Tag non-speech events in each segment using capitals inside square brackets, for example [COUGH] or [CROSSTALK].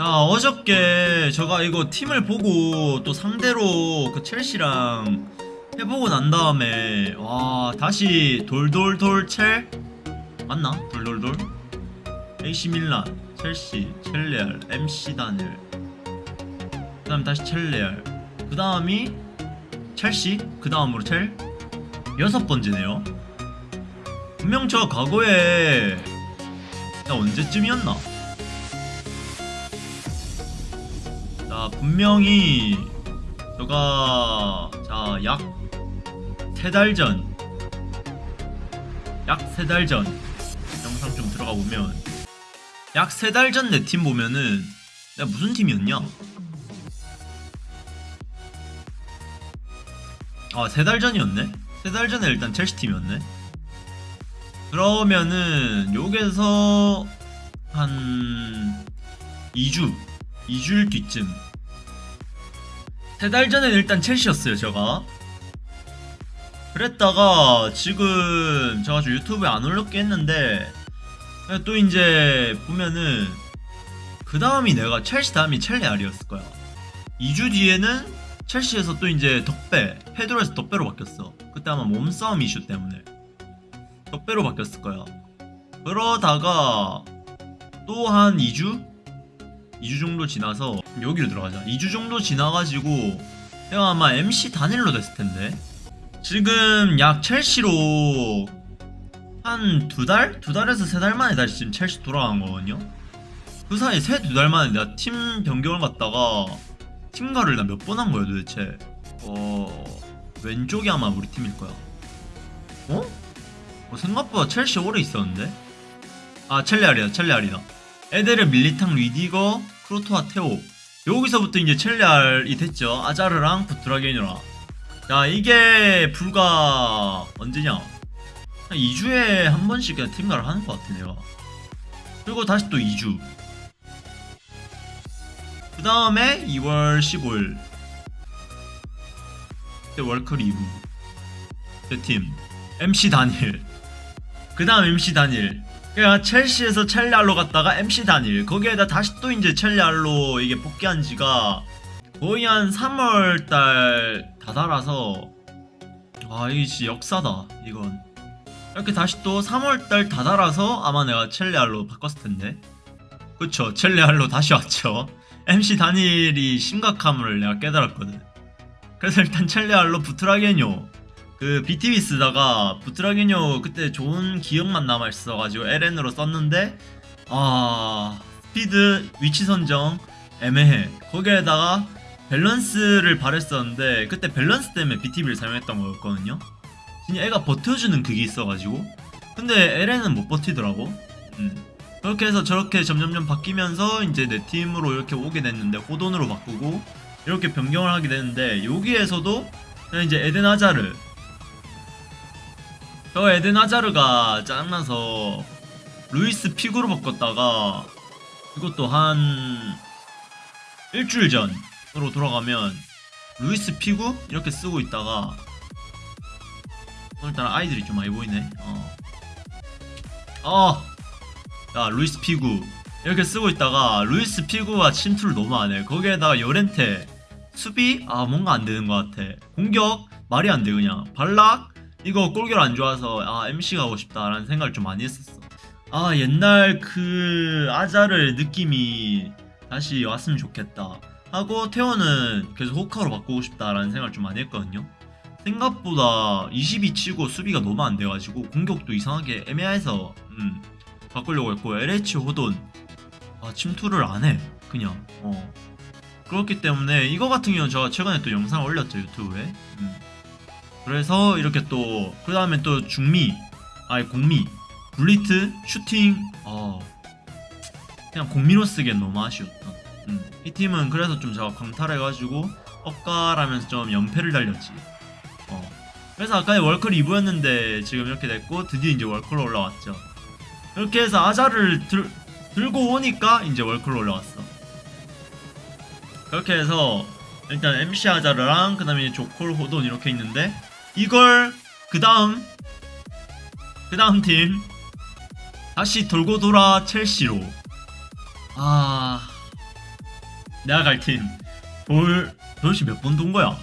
자 어저께 제가 이거 팀을 보고 또 상대로 그 첼시랑 해보고 난 다음에 와 다시 돌돌돌 첼? 맞나? 돌돌돌? AC 밀란 첼시 첼레알 MC 다넬 그 다음 다시 첼레알. 그 다음이 첼시? 그 다음으로 첼? 여섯 번째네요. 분명 저 과거에 나 언제쯤이었나? 분명히 제가 자약 세 달 전, 약 세 달 전 영상 좀 들어가 보면 약 세 달 전 내 팀 보면은 내가 무슨 팀이었냐? 아 세 달 전이었네? 세 달 전에 일단 첼시 팀이었네. 그러면은 여기서 한 2주 2주일 뒤쯤 세 달 전에 일단 첼시였어요 제가. 그랬다가 지금 제가 좀 유튜브에 안 올렸게 했는데 또 이제 보면은 그 다음이 내가 첼시 다음이 첼레알이었을 거야. 2주 뒤에는 첼시에서 또 이제 덕배 페드로에서 덕배로 바뀌었어. 그때 아마 몸싸움 이슈 때문에 덕배로 바뀌었을 거야. 그러다가 또 한 2주? 2주 정도 지나서 여기로 들어가자 2주 정도 지나가지고 내가 아마 MC 단일로 됐을 텐데 지금 약 첼시로 한 두 달? 두 달에서 세 달 만에 다시 지금 첼시 돌아간 거거든요 그 사이 세 두 달 만에 내가 팀 변경을 갔다가 팀가를 나 몇 번 한 거야 도대체 어... 왼쪽이 아마 우리 팀일 거야 어? 어, 생각보다 첼시 오래 있었는데? 아 첼레알이다 첼레알이다 에데르 밀리탕 리디거 크로토와 테오. 여기서부터 이제 첼레알이 됐죠. 아자르랑 부트라게니라. 자 이게 불과 언제냐? 한 2주에 한 번씩 그냥 팀가를 하는 것 같아 내가. 그리고 다시 또 2주. 그 다음에 2월 15일. 그때 월클 2부 제팀. MC 단일 그 다음 MC 단일 그냥 첼시에서 첼레알로 갔다가 MC 단일. 거기에다 다시 또 이제 첼레알로 이게 복귀한 지가 거의 한 3월달 다 달아서 와 이게 진짜 역사다 이건. 이렇게 다시 또 3월달 다 달아서 아마 내가 첼레알로 바꿨을 텐데. 그쵸 첼레알로 다시 왔죠. MC 단일이 심각함을 내가 깨달았거든. 그래서 일단 첼레알로 부트라게뇨 그 BTV 쓰다가 부트라게뇨 그때 좋은 기억만 남아있어가지고 LN으로 썼는데 아 스피드 위치 선정 애매해. 거기에다가 밸런스를 바랬었는데 그때 밸런스 때문에 BTV를 사용했던 거였거든요. 진짜 애가 버텨주는 그게 있어가지고. 근데 LN은 못 버티더라고. 음. 그렇게 해서 저렇게 점점점 바뀌면서 이제 내 팀으로 이렇게 오게 됐는데 호돈으로 바꾸고 이렇게 변경을 하게 되는데 여기에서도 이제 에덴 아자르 저 에덴 아자르가 짜증나서 루이스 픽으로 바꿨다가 이것도 한 일주일 전으로 돌아가면 루이스 피구 이렇게 쓰고 있다가 오늘따라 아이들이 좀 많이 보이네 어. 어. 야 루이스 피구 이렇게 쓰고 있다가 루이스 피구가 침투를 너무 안해 거기에다가 요렌테 수비? 아 뭔가 안 되는 것 같아 공격? 말이 안돼 그냥 발락? 이거 골결 안 좋아서 아 MC 가고 싶다라는 생각을 좀 많이 했었어. 아 옛날 그 아자르 느낌이 다시 왔으면 좋겠다 하고 태호는 계속 호카로 바꾸고 싶다라는 생각을 좀 많이 했거든요. 생각보다 22 치고 수비가 너무 안 돼가지고 공격도 이상하게 애매해서 음, 바꾸려고 했고 LH 호돈 아 침투를 안 해 그냥. 어. 그렇기 때문에 이거 같은 경우는 제가 최근에 또 영상 올렸죠 유튜브에. 음. 그래서 이렇게 또 그 다음에 또 중미 아니 공미 블리트 슈팅 어 그냥 공미로 쓰기엔 너무 아쉬웠다. 음. 이 팀은 그래서 좀 제가 광탈해가지고 엇가라면서 좀 연패를 달렸지. 어 그래서 아까 월클 2부였는데 지금 이렇게 됐고 드디어 이제 월클로 올라왔죠. 이렇게 해서 아자를 들, 들고 오니까 이제 월클로 올라왔어. 그렇게 해서 일단 MC 아자르랑 그 다음에 조콜 호돈 이렇게 있는데 이걸 그 다음 그 다음 팀 다시 돌고 돌아 첼시로. 아 내가 갈 팀 돌 도대체 몇 번 돈 거야?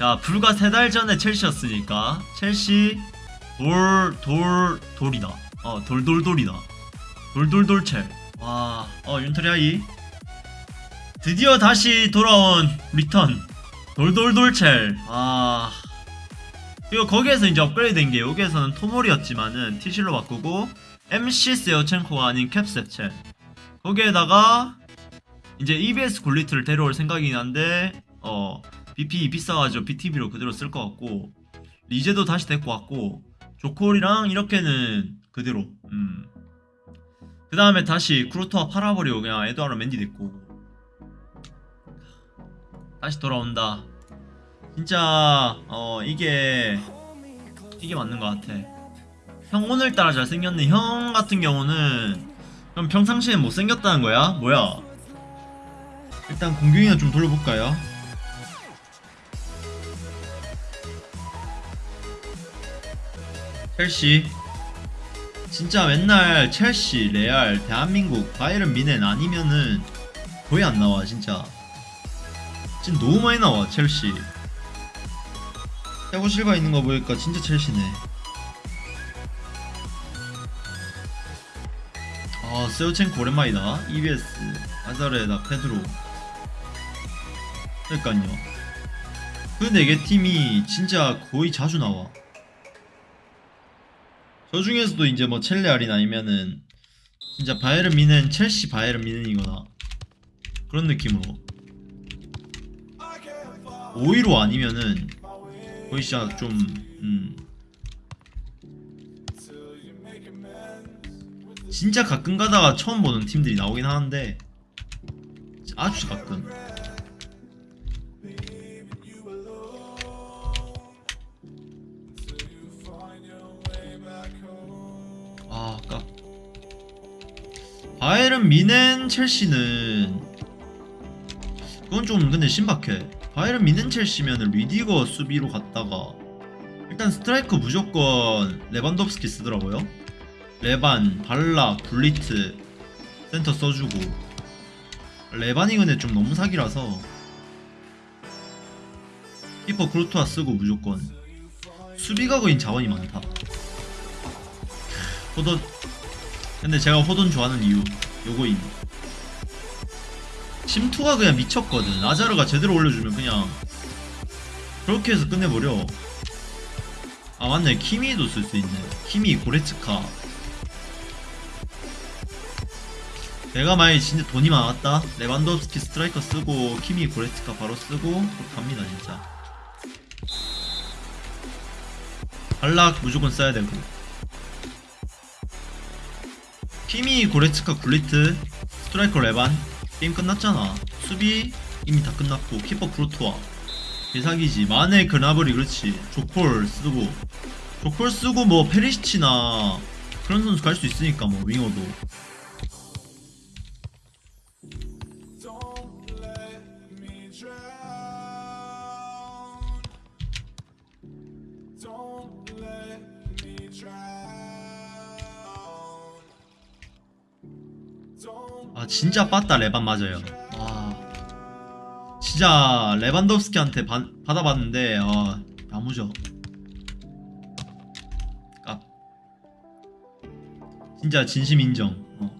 야 불과 세 달 전에 첼시였으니까 첼시 돌 돌 돌이다. 어 돌돌돌이다. 돌돌돌첼. 와어 윤터리아이. 드디어 다시 돌아온 리턴. 돌돌돌첼. 아 그리고 거기에서 이제 업그레이드 된 게 여기에서는 토몰이었지만은 티실로 바꾸고 MC 세어첸코가 아닌 캡셉첸 거기에다가 이제 EBS 굴리트를 데려올 생각이긴 한데 어 BP 비싸가지고 BTB로 그대로 쓸 것 같고 리제도 다시 데리고 왔고 조콜이랑 이렇게는 그대로 음 그 다음에 다시 크루토와 팔아버리고 그냥 에드와르 맨디 됐고. 다시 돌아온다 진짜 어 이게 이게 맞는 것 같아. 형 오늘따라 잘생겼네. 형 같은 경우는 그럼 평상시에 못생겼다는 거야? 뭐야? 일단 공격이나 좀 돌려볼까요? 첼시. 진짜 맨날 첼시, 레알, 대한민국, 바이른 미넨 아니면은 거의 안 나와 진짜. 진짜 너무 많이 나와 첼시 야구 실바 있는 거 보니까 진짜 첼시네. 아 세우첸코 오랜만이다. EBS 아자르에다 페드로. 그러니까요. 그네개 팀이 진짜 거의 자주 나와. 저 중에서도 이제 뭐 첼레알이나 아니면은 진짜 바이에른 미넨 첼시 바이에른 미넨이거나 그런 느낌으로. 5위로 아니면은 진짜 좀 음. 진짜 가끔 가다가 처음 보는 팀들이 나오긴 하는데 아주 가끔. 아 아까. 바이에른 뮌헨 첼시는 그건 좀 근데 신박해 바이에른 뮌헨 첼시면은 리디거 수비로 갔다가 일단 스트라이커 무조건 레반도프스키 쓰더라고요. 레반, 발락, 굴리트 센터 써주고 레반이 근데 좀 너무 사기라서 키퍼 쿠르투아 쓰고 무조건 수비가 거인 자원이 많다. 호돈. 근데 제가 호돈 좋아하는 이유 요거임 침투가 그냥 미쳤거든. 아자르가 제대로 올려주면 그냥 그렇게 해서 끝내버려. 아 맞네. 키미도 쓸 수 있네. 키미 고레츠카. 내가 만약에 진짜 돈이 많았다? 레반도프스키 스트라이커 쓰고 키미 고레츠카 바로 쓰고 갑니다 진짜. 발락 무조건 써야 되고. 키미 고레츠카 굴리트 스트라이커 레반 게임 끝났잖아. 수비 이미 다. 끝났고 키퍼 쿠르투아 대사기지. 마네 그나브리 그렇지. 조콜 쓰고. 조콜 쓰고 뭐 페리시치나 그런 선수 갈 수 있으니까 뭐 윙어도 진짜 빠따 레반 맞아요. 와. 진짜 레반도프스키한테 바, 받아봤는데 아 야무져 깝. 진짜 진심 인정. 어.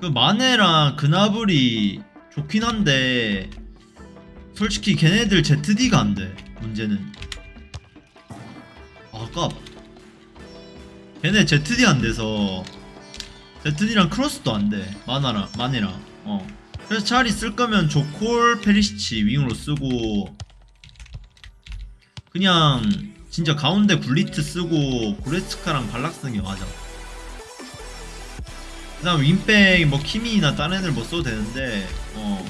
그 마네랑 그나블이 좋긴 한데 솔직히 걔네들 ZD가 안돼 문제는. 아깝. 걔네 ZD 안 돼서 ZD랑 크로스도 안 돼. 마나랑 마네랑. 어. 그래서 차라리 쓸 거면 조콜 페리시치 윙으로 쓰고 그냥 진짜 가운데 굴리트 쓰고 고레츠카랑 발락 쓰는 게 맞아. 그 다음 윙백 뭐 키미나 다른 애들 뭐 써도 되는데 어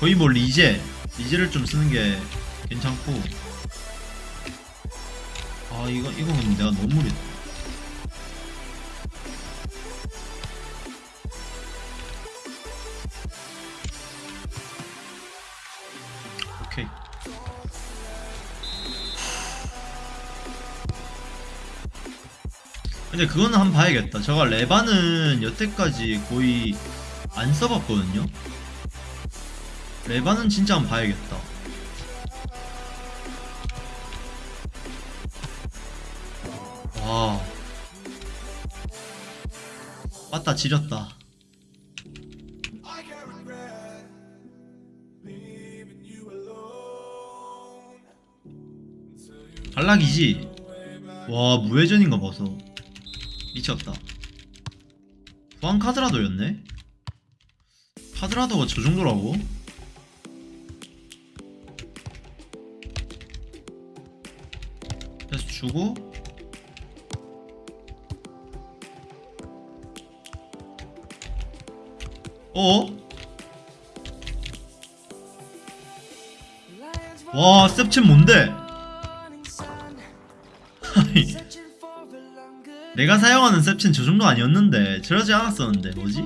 거의 뭐 리제 리제를 좀 쓰는 게 괜찮고 아 이거 이거 근데 내가 너무 무리했다. 근데 그거는 한번 봐야겠다. 저가 레바는 여태까지 거의 안 써봤거든요. 레바는 진짜 한번 봐야겠다. 와. 맞다 지렸다. 탈락이지. 와 무회전인가 봐서 미쳤다. 후한 카드라도였네. 카드라도가 저 정도라고? 그래서 주고 어? 와 셉친 뭔데? [LAUGHS] 내가 사용하는 셉친 저 정도 아니었는데 저러지 않았었는데 뭐지?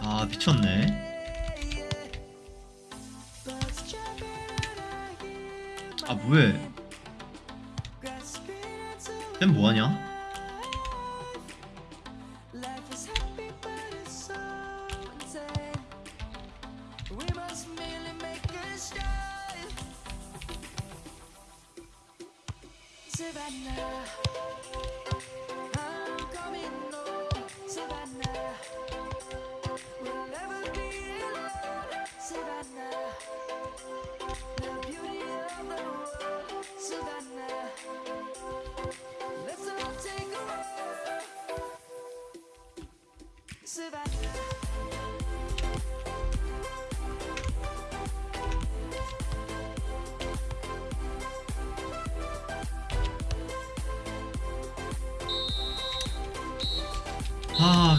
아 미쳤네 아 뭐해 쌤 뭐하냐?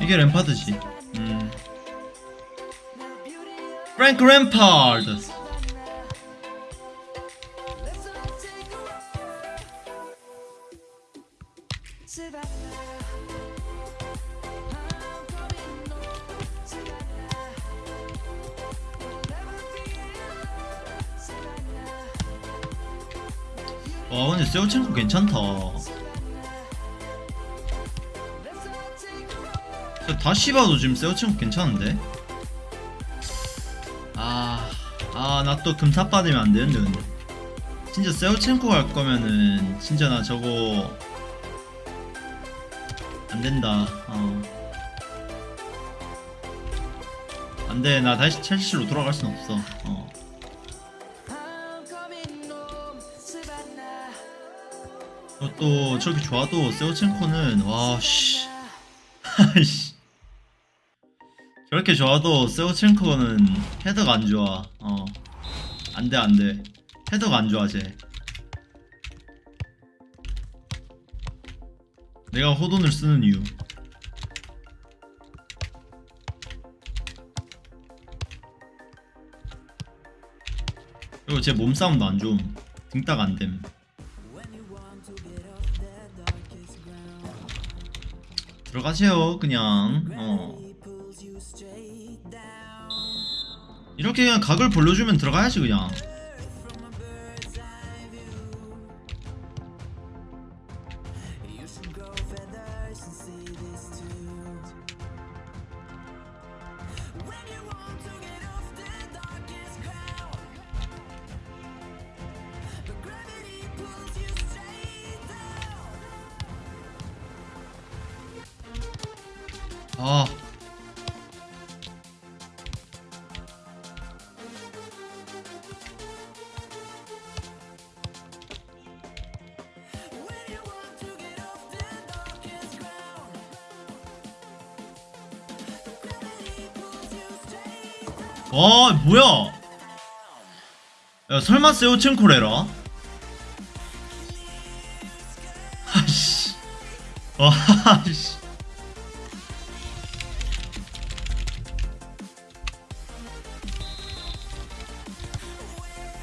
이게 램파드지. 음. 프랭크 램파드. 괜찮다. 다시 봐도 지금 세오친구 괜찮은데? 아, 아, 나 또 금탑 받으면 안 되는데, 근데. 진짜 세오첸코 갈 거면은, 진짜 나 저거. 안 된다, 어. 안 돼, 나 다시 첼시로 돌아갈 순 없어, 어. 어, 또, 저렇게 좋아도 세오첸코는, 와, 씨. [LAUGHS] 아이씨. 저렇게 좋아도 세오첸코는 헤더가 안 좋아. 어. 안 돼, 안 돼. 헤더가 안 좋아, 쟤. 내가 호돈을 쓰는 이유. 그리고 제 몸싸움도 안 좋음. 등딱 안 됨. 들어가세요 그냥. 어. 이렇게 그냥 각을 벌려주면 들어가야지 그냥 아 어, 뭐야? 야, 설마 세우친코레라 [LAUGHS] 아씨. 어, [LAUGHS] 아씨.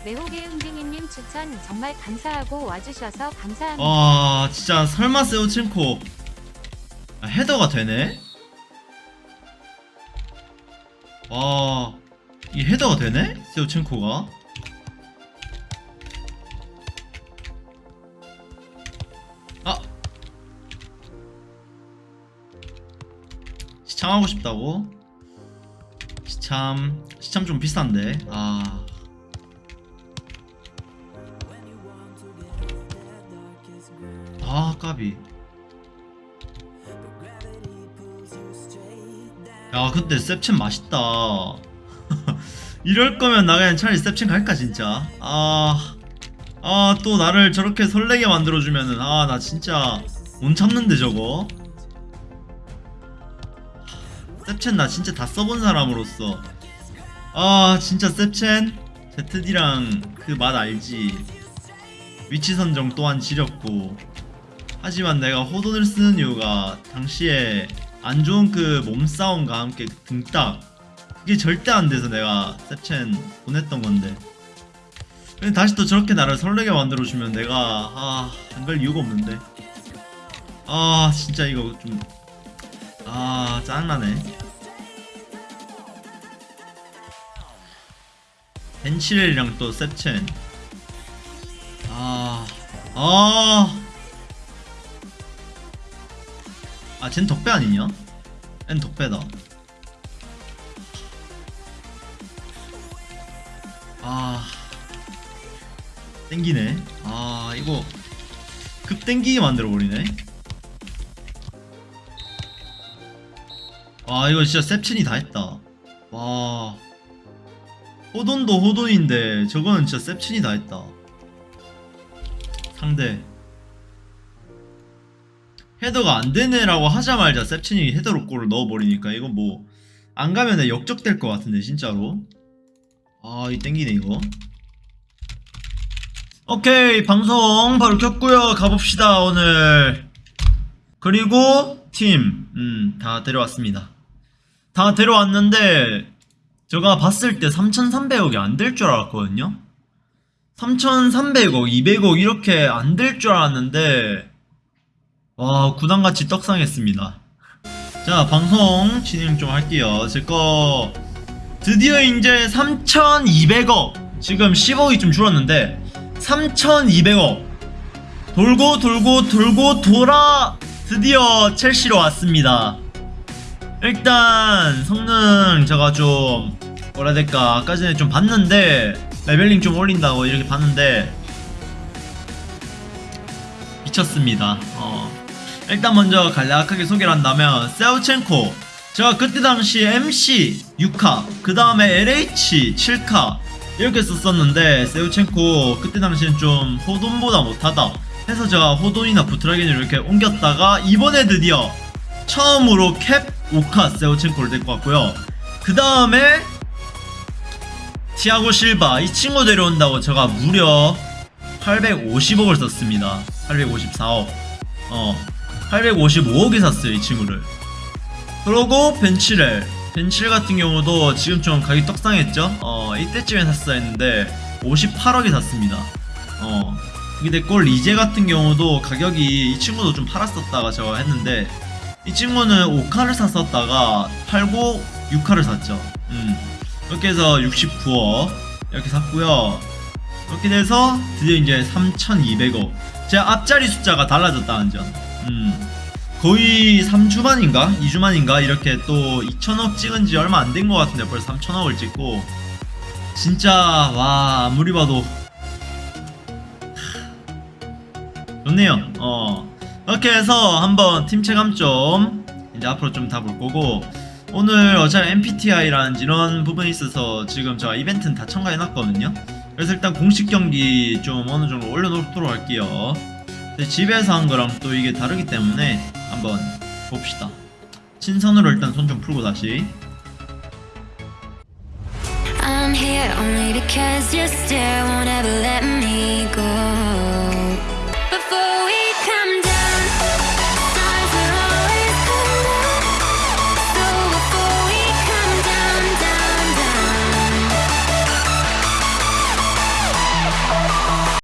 매혹의 흥딩이님 추천 정말 감사하고 와주셔서 감사합니다. 와 진짜 설마 세우첸코. 아, 헤더가 되네? 와 이게 헤더가 되네? 세우첸코가? 아! 시참하고 싶다고? 시참 시참 좀 비싼데? 아 아, 까비. 야, 근데 셉첸 맛있다. [LAUGHS] 이럴 거면 나 그냥 차라리 셉첸 갈까, 진짜. 아, 아, 또 나를 저렇게 설레게 만들어주면은, 아, 나 진짜 못 참는데, 저거. 셉첸 나 진짜 다 써본 사람으로서. 아, 진짜 셉첸? ZD랑 그 맛 알지. 위치 선정 또한 지렸고. 하지만 내가 호돈을 쓰는 이유가 당시에 안 좋은 그 몸싸움과 함께 등딱 그게 절대 안 돼서 내가 셉첸 보냈던 건데. 근데 다시 또 저렇게 나를 설레게 만들어주면 내가 아 안 갈 이유가 없는데. 아 진짜 이거 좀아 짜증나네. 벤치렐이랑 또아 아. 아, 쟨 덕배 아니냐? 쟨 덕배다. 아, 땡기네. 아, 이거 급 땡기게 만들어 버리네. 아, 이거 진짜 셉친이 다 했다. 와, 호돈도 호돈인데 저거는 진짜 셉친이 다 했다. 상대. 헤더가 안 되네라고 하자마자 셉친이 헤더로 골을 넣어버리니까 이건 뭐 안 가면 역적될 것 같은데 진짜로. 아이 땡기네 이거. 오케이 방송 바로 켰고요. 가봅시다 오늘. 그리고 팀 음 다 데려왔습니다. 다 데려왔는데 제가 봤을 때 3300억이 안 될 줄 알았거든요. 3300억 200억 이렇게 안 될 줄 알았는데 와 구단같이 떡상했습니다. 자 방송 진행 좀 할게요. 제거 드디어 이제 3200억. 지금 10억이 좀 줄었는데 3200억. 돌고 돌고 돌고 돌아 드디어 첼시로 왔습니다. 일단 성능 제가 좀 뭐라 될까? 아까 전에 좀 봤는데 레벨링 좀 올린다고 이렇게 봤는데 미쳤습니다. 어. 일단 먼저 간략하게 소개를 한다면 세우첸코. 제가 그때 당시 MC 6카 그 다음에 LH 7카 이렇게 썼었는데 세우첸코 그때 당시엔 좀 호돈보다 못하다 해서 제가 호돈이나 부트라겐을 이렇게 옮겼다가 이번에 드디어 처음으로 캡 5카 세우첸코를 데리고 왔고요. 그 다음에 티아고 실바 이 친구 데려온다고 제가 무려 850억을 썼습니다. 854억. 어 855억에 샀어요 이 친구를. 그러고 벤치렐 벤치렐 같은 경우도 지금 좀 가격이 떡상했죠? 어 이때쯤에 샀어야 했는데 58억에 샀습니다. 어 근데 꼴 리제 같은 경우도 가격이 이 친구도 좀 팔았었다가 제가 했는데 이 친구는 5카를 샀었다가 팔고 6카를 샀죠. 음 이렇게 해서 69억 이렇게 샀고요. 이렇게 돼서 드디어 이제 3200억. 제 앞자리 숫자가 달라졌다는 점 음, 거의 3주 만인가? 2주 만인가? 이렇게 또 2천억 찍은 지 얼마 안 된 것 같은데 벌써 3천억을 찍고. 진짜 와 아무리 봐도. 좋네요. 어. 이렇게 해서 한번 팀 체감 좀 이제 앞으로 좀 다 볼 거고. 오늘 어차피 MPTI라는 이런 부분이 있어서 지금 제가 이벤트는 다 첨가해놨거든요. 그래서 일단 공식 경기 좀 어느 정도 올려놓도록 할게요 집에서 한 거랑 또 이게 다르기 때문에 한번 봅시다 신선으로 일단 손 좀 풀고 다시 I'm here only because you still won't ever let me go